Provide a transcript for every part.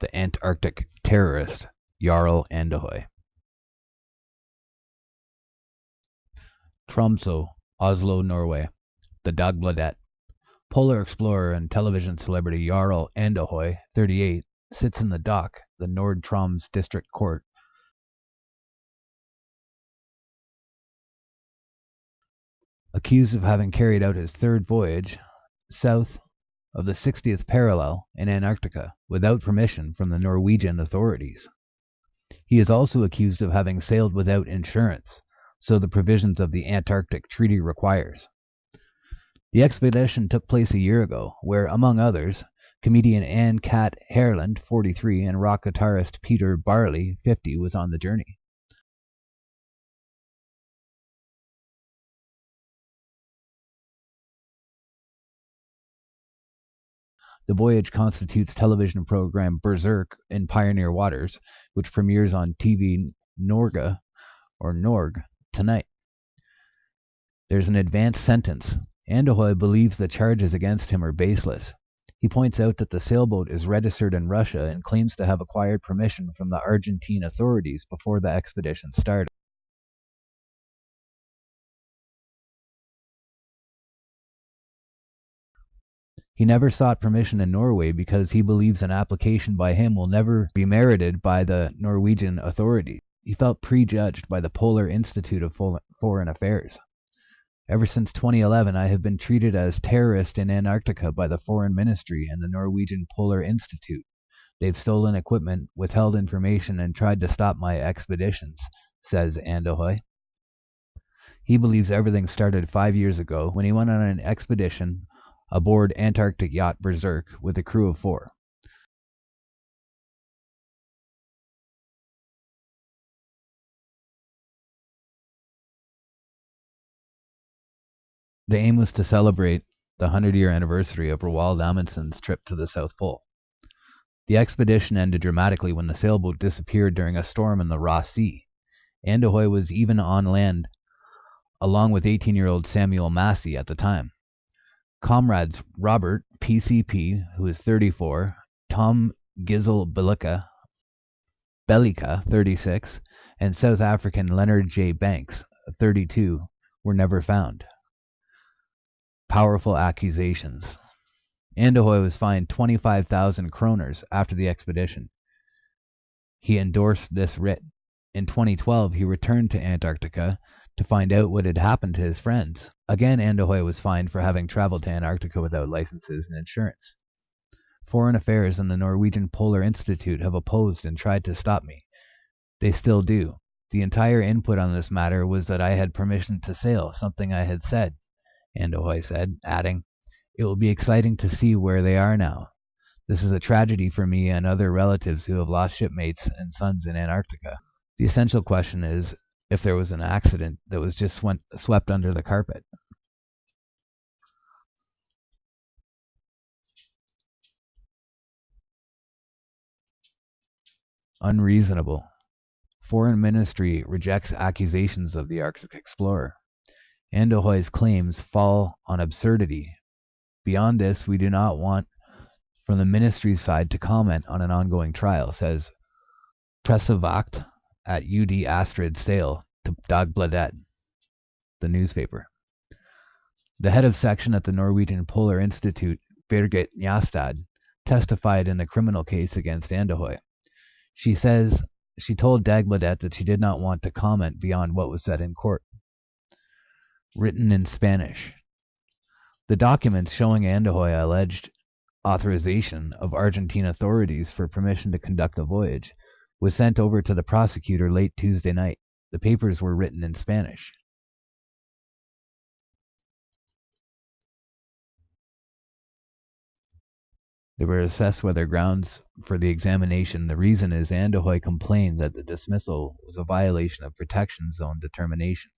the Antarctic terrorist Jarl Andahoy. Tromso, Oslo, Norway. The Dagbladet. Polar explorer and television celebrity Jarl Andahoy, 38, sits in the dock, the Nord Troms District Court, accused of having carried out his third voyage south of the 60th parallel in Antarctica without permission from the Norwegian authorities. He is also accused of having sailed without insurance, so the provisions of the Antarctic Treaty requires. The expedition took place a year ago, where, among others, comedian Anne Cat Hareland, 43, and rock guitarist Peter Barley, 50, was on the journey. The voyage constitutes television program Berserk in Pioneer Waters, which premieres on TV Norge or Norg tonight. There's an advanced sentence. Andahoy believes the charges against him are baseless. He points out that the sailboat is registered in Russia and claims to have acquired permission from the Argentine authorities before the expedition started. He never sought permission in Norway because he believes an application by him will never be merited by the Norwegian authorities. He felt prejudged by the Polar Institute of Foreign Affairs. Ever since 2011, I have been treated as terrorist in Antarctica by the Foreign Ministry and the Norwegian Polar Institute. They've stolen equipment, withheld information, and tried to stop my expeditions, says Andahoy. He believes everything started five years ago when he went on an expedition aboard Antarctic yacht Berserk with a crew of four. The aim was to celebrate the 100 year anniversary of Roald Amundsen's trip to the South Pole. The expedition ended dramatically when the sailboat disappeared during a storm in the Ross Sea. Andahoy was even on land along with 18 year old Samuel Massie at the time. Comrades Robert (PCP), who is 34, Tom Gizel Bellika, 36, and South African Leonard J. Banks, 32, were never found. Powerful accusations. Andahoy was fined 25,000 kroners after the expedition. He endorsed this writ. In 2012, he returned to Antarctica to find out what had happened to his friends. Again Andahoy was fined for having traveled to Antarctica without licenses and insurance. Foreign Affairs and the Norwegian Polar Institute have opposed and tried to stop me. They still do. The entire input on this matter was that I had permission to sail, something I had said, Andahoy said, adding, It will be exciting to see where they are now. This is a tragedy for me and other relatives who have lost shipmates and sons in Antarctica. The essential question is if there was an accident that was just went, swept under the carpet. Unreasonable. Foreign Ministry rejects accusations of the Arctic explorer. Andahoy's claims fall on absurdity. Beyond this, we do not want from the ministry's side to comment on an ongoing trial, says Pressevakt at UD Astrid Sale to Dagbladet, the newspaper. The head of section at the Norwegian Polar Institute, Birgit Njastad, testified in a criminal case against Andahoy. She says she told Dagbladet that she did not want to comment beyond what was said in court. Written in Spanish. The documents showing Andahoy alleged authorization of Argentine authorities for permission to conduct the voyage was sent over to the prosecutor late Tuesday night. The papers were written in Spanish. They were assessed whether grounds for the examination. The reason is Andahoy complained that the dismissal was a violation of protection zone determination.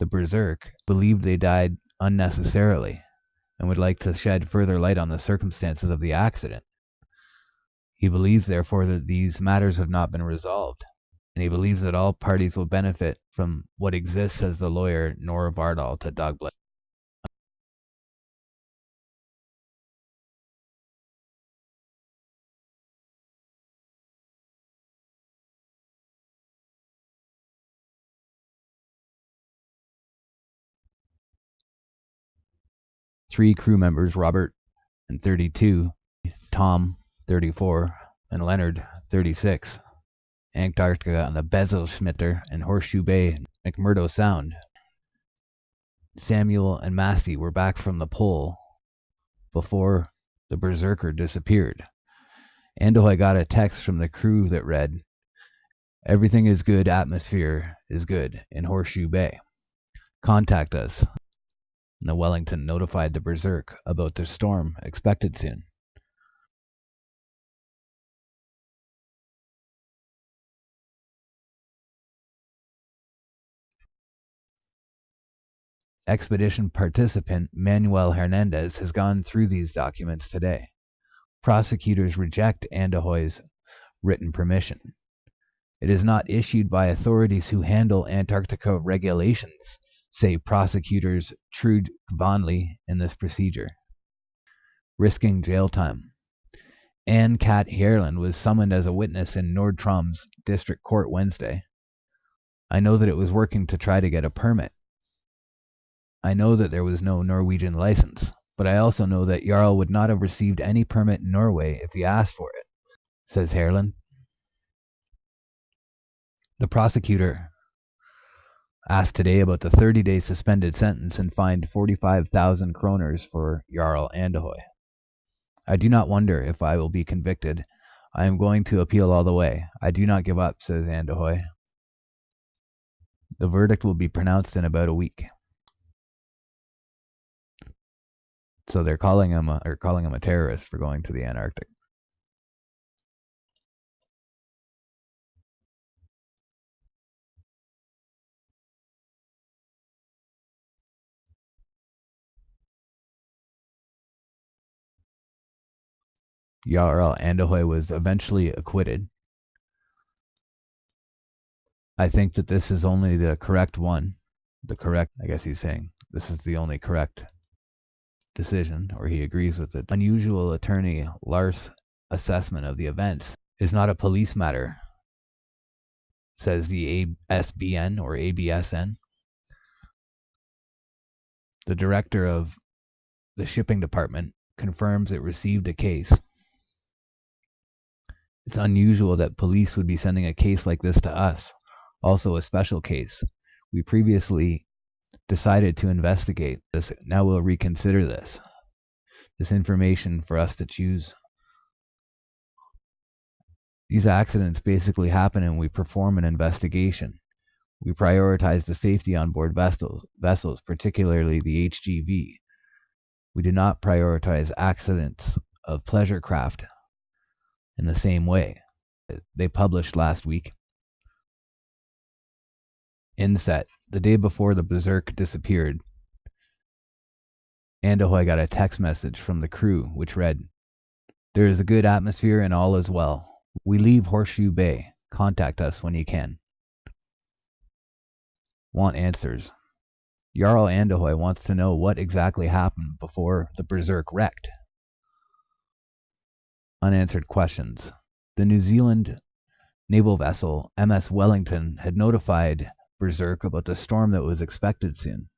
The Berserk believed they died unnecessarily and would like to shed further light on the circumstances of the accident. He believes, therefore, that these matters have not been resolved, and he believes that all parties will benefit from what exists, As the lawyer Nora Bardal to Dogbled. Three crew members, Robert and 32, Tom, 34, and Leonard 36. Antarctica on the Bezelschmitter and Horseshoe Bay, McMurdo Sound. Samuel and Massie were back from the pole before the berserker disappeared. Andahoy got a text from the crew that read, Everything is good, atmosphere is good in Horseshoe Bay. Contact us. And the Wellington notified the Berserk about the storm expected soon. Expedition participant Manuel Hernandez has gone through these documents today. Prosecutors reject Andahoy's written permission. It is not issued by authorities who handle Antarctica regulations, say prosecutors Trude Vonley in this procedure. Risking jail time. Anne Cat Hierland was summoned as a witness in Nordstrom's district court Wednesday. I know that it was working to try to get a permit. I know that there was no Norwegian license, but I also know that Jarl would not have received any permit in Norway if he asked for it, says Hierland. The prosecutor asked today about the 30 day suspended sentence and fined 45,000 kroners for Jarl Andahoy. I do not wonder if I will be convicted. I am going to appeal all the way. I do not give up, says Andahoy. The verdict will be pronounced in about a week. So they're calling him a, or calling him a terrorist for going to the Antarctic. Jarl Andahoy was eventually acquitted. I think that this is only the correct one. The correct, I guess he's saying, this is the only correct decision, or he agrees with it. Unusual attorney Lars' assessment of the events is not a police matter, says the ASBN or ABSN. The director of the shipping department confirms it received a case. It's unusual that police would be sending a case like this to us, also a special case. We previously decided to investigate this. Now we'll reconsider this. This information for us to choose. These accidents basically happen and we perform an investigation. We prioritize the safety on board vessels, vessels, particularly the HGV. We do not prioritize accidents of pleasure craft in the same way. They published last week. Inset the day before the Berserk disappeared, Andahoy got a text message from the crew which read, There is a good atmosphere and all is well. We leave Horseshoe Bay. Contact us when you can. Want answers. Jarl Andahoy wants to know what exactly happened before the Berserk wrecked. Unanswered questions. The New Zealand naval vessel MS Wellington had notified berserk about the storm that was expected soon.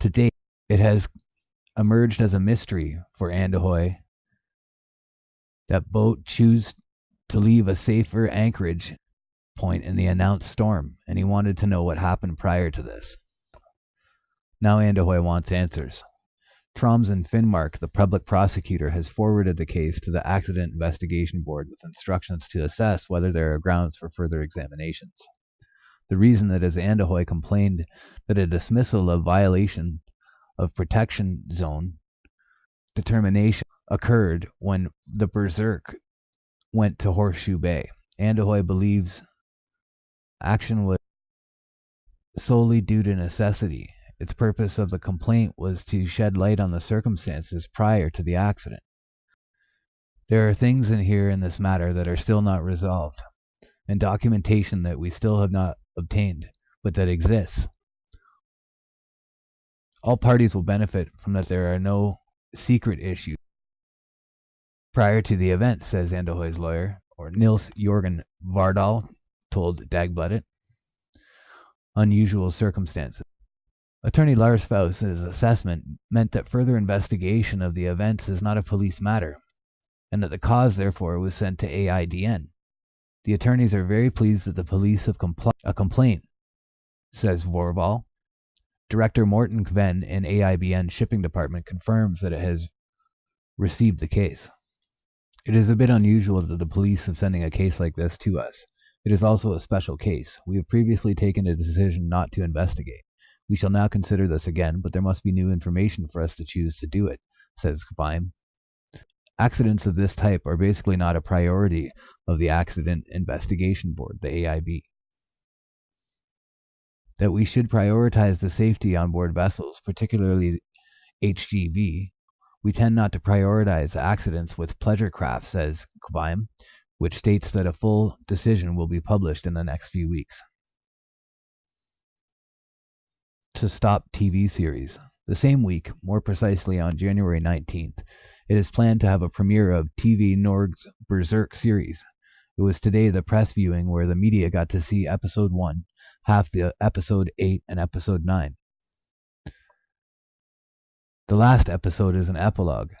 To date, it has emerged as a mystery for Andahoy that boat chose to leave a safer anchorage point in the announced storm, and he wanted to know what happened prior to this. Now Andahoy wants answers. Troms and Finnmark, the public prosecutor, has forwarded the case to the Accident Investigation Board with instructions to assess whether there are grounds for further examinations. The reason that as Andahoy complained that a dismissal of violation of protection zone determination occurred when the Berserk went to Horseshoe Bay. Andahoy believes action was solely due to necessity. Its purpose of the complaint was to shed light on the circumstances prior to the accident. There are things in here in this matter that are still not resolved, and documentation that we still have not obtained, but that exists. All parties will benefit from that there are no secret issues prior to the event, says Andahoy's lawyer, or Nils Jorgen Vardahl told Dagbladet. Unusual circumstances. Attorney Lars Faust's assessment meant that further investigation of the events is not a police matter, and that the cause therefore was sent to AIBN. The attorneys are very pleased that the police have compl- a complaint, says Vorval. Director Morten Kven in AIBN shipping department confirms that it has received the case. It is a bit unusual that the police are sending a case like this to us. It is also a special case. We have previously taken a decision not to investigate. We shall now consider this again, but there must be new information for us to choose to do it, says Kvime. Accidents of this type are basically not a priority of the Accident Investigation Board, the AIB. That we should prioritize the safety on board vessels, particularly HGV. We tend not to prioritize accidents with pleasure craft, says Kvime, which states that a full decision will be published in the next few weeks. To stop TV series. The same week, more precisely on January 19th, it is planned to have a premiere of TV Norge's Berserk series. It was today the press viewing where the media got to see episode 1, half the episode 8 and episode 9. The last episode is an epilogue,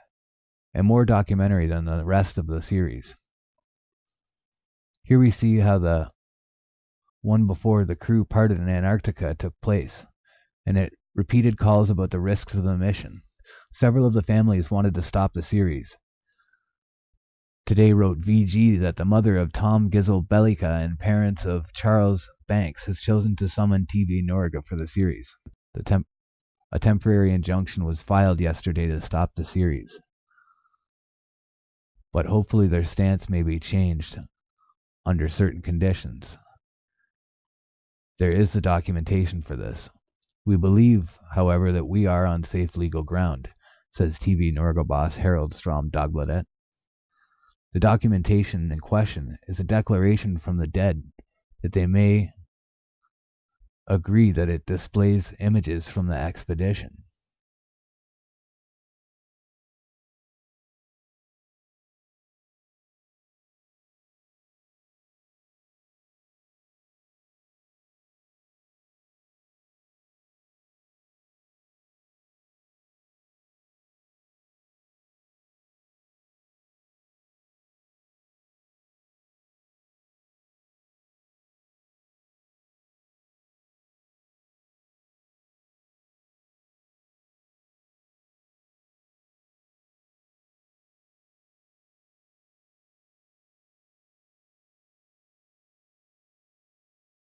and more documentary than the rest of the series. Here we see how the one before the crew parted in Antarctica took place, and it repeated calls about the risks of the mission. Several of the families wanted to stop the series. Today wrote VG that the mother of Tom Gizel Bellica and parents of Charles Banks has chosen to summon TV Norge for the series. The temp- a temporary injunction was filed yesterday to stop the series. But hopefully their stance may be changed under certain conditions. There is the documentation for this. We believe, however, that we are on safe legal ground says TV Norge boss Harold Strom Dagbladet. The documentation in question is a declaration from the dead that they may agree that it displays images from the expedition.